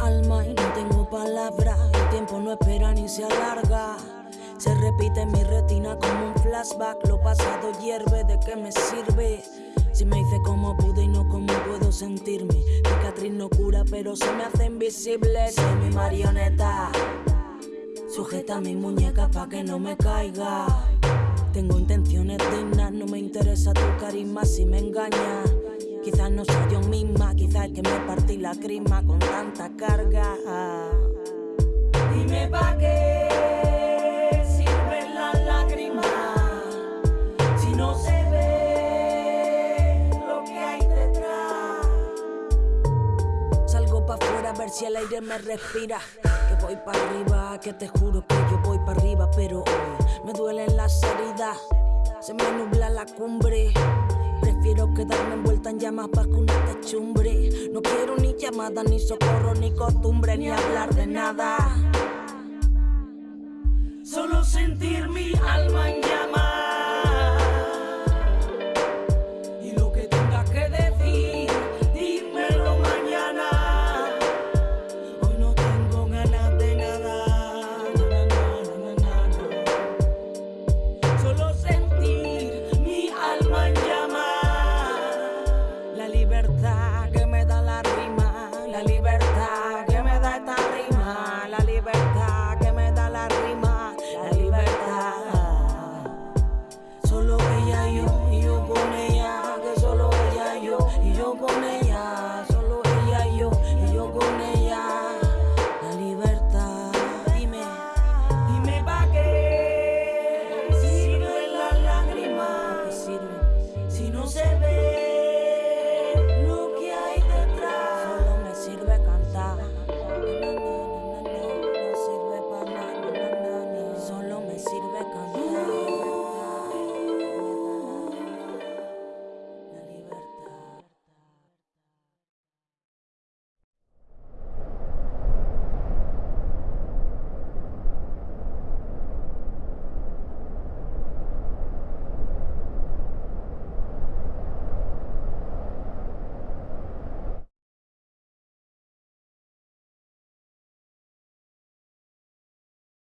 alma y no tengo palabras. El tiempo no espera ni se alarga. Se repite en mi retina como un flashback. Lo pasado hierve, ¿de qué me sirve? Si me hice como pude y no como puedo sentirme. Cicatriz no cura, pero se me hace invisible. Soy mi marioneta. Sujeta mi muñeca pa' que no me caiga. Tengo intenciones dignas, no me interesa tu carisma si me engañas. Quizás no soy yo misma, que me partí la crisma con tanta carga. Dime pa' qué sirven las lágrimas si no se ve lo que hay detrás. Salgo pa' afuera a ver si el aire me respira. Que voy pa' arriba, que te juro que yo voy pa' arriba, pero hoy me duelen las heridas. Se me nubla la cumbre. Prefiero quedarme en llamas bajo una techumbre. No quiero ni llamada, ni socorro, ni costumbre, ni hablar de nada. Solo sentir mi